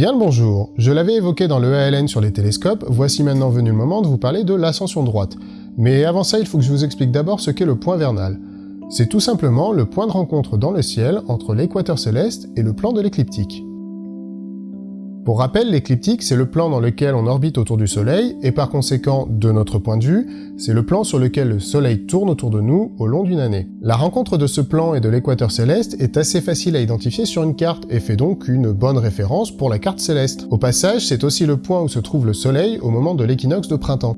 Bien le bonjour, je l'avais évoqué dans le ALN sur les télescopes, voici maintenant venu le moment de vous parler de l'ascension droite. Mais avant ça, il faut que je vous explique d'abord ce qu'est le point vernal. C'est tout simplement le point de rencontre dans le ciel entre l'équateur céleste et le plan de l'écliptique. Pour rappel, l'écliptique, c'est le plan dans lequel on orbite autour du Soleil, et par conséquent, de notre point de vue, c'est le plan sur lequel le Soleil tourne autour de nous au long d'une année. La rencontre de ce plan et de l'équateur céleste est assez facile à identifier sur une carte, et fait donc une bonne référence pour la carte céleste. Au passage, c'est aussi le point où se trouve le Soleil au moment de l'équinoxe de printemps.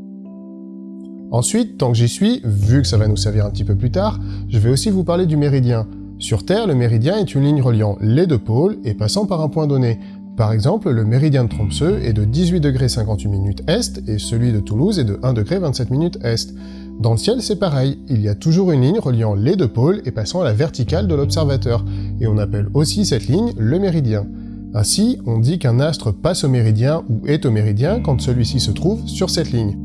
Ensuite, tant que j'y suis, vu que ça va nous servir un petit peu plus tard, je vais aussi vous parler du méridien. Sur Terre, le méridien est une ligne reliant les deux pôles et passant par un point donné, par exemple, le méridien de Tromsø est de 18 58 minutes est et celui de Toulouse est de 1 27 minutes est. Dans le ciel, c'est pareil, il y a toujours une ligne reliant les deux pôles et passant à la verticale de l'observateur, et on appelle aussi cette ligne le méridien. Ainsi, on dit qu'un astre passe au méridien ou est au méridien quand celui-ci se trouve sur cette ligne.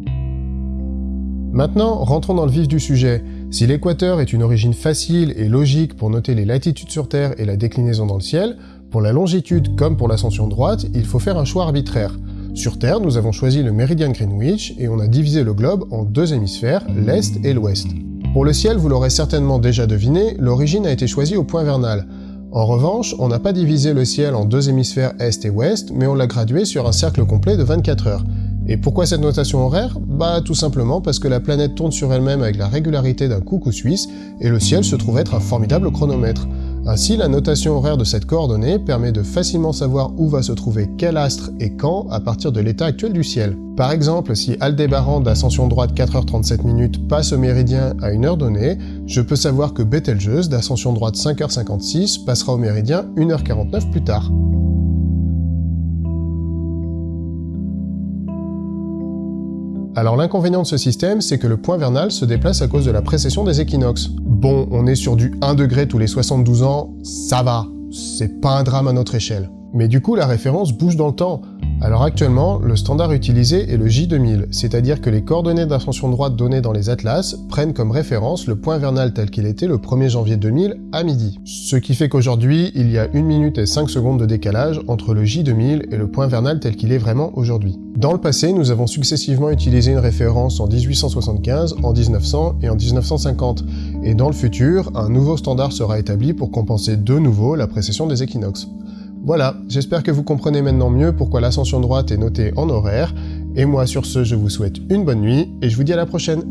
Maintenant, rentrons dans le vif du sujet. Si l'équateur est une origine facile et logique pour noter les latitudes sur Terre et la déclinaison dans le ciel, pour la longitude comme pour l'ascension droite, il faut faire un choix arbitraire. Sur Terre, nous avons choisi le méridien Greenwich et on a divisé le globe en deux hémisphères, l'Est et l'Ouest. Pour le ciel, vous l'aurez certainement déjà deviné, l'origine a été choisie au point vernal. En revanche, on n'a pas divisé le ciel en deux hémisphères Est et Ouest, mais on l'a gradué sur un cercle complet de 24 heures. Et pourquoi cette notation horaire? Bah tout simplement parce que la planète tourne sur elle-même avec la régularité d'un coucou suisse, et le ciel se trouve être un formidable chronomètre. Ainsi, la notation horaire de cette coordonnée permet de facilement savoir où va se trouver quel astre et quand à partir de l'état actuel du ciel. Par exemple, si Aldébaran d'ascension droite 4h37 minutes passe au méridien à une heure donnée, je peux savoir que Betelgeuse d'ascension droite 5h56 passera au méridien 1h49 plus tard. Alors l'inconvénient de ce système, c'est que le point vernal se déplace à cause de la précession des équinoxes. Bon, on est sur du 1 degré tous les 72 ans, ça va, c'est pas un drame à notre échelle. Mais du coup, la référence bouge dans le temps. Alors actuellement, le standard utilisé est le J2000, c'est-à-dire que les coordonnées d'ascension droite données dans les atlas prennent comme référence le point vernal tel qu'il était le 1er janvier 2000 à midi. Ce qui fait qu'aujourd'hui, il y a 1 minute et 5 secondes de décalage entre le J2000 et le point vernal tel qu'il est vraiment aujourd'hui. Dans le passé, nous avons successivement utilisé une référence en 1875, en 1900 et en 1950, et dans le futur, un nouveau standard sera établi pour compenser de nouveau la précession des équinoxes. Voilà, j'espère que vous comprenez maintenant mieux pourquoi l'ascension droite est notée en horaire, et moi sur ce je vous souhaite une bonne nuit, et je vous dis à la prochaine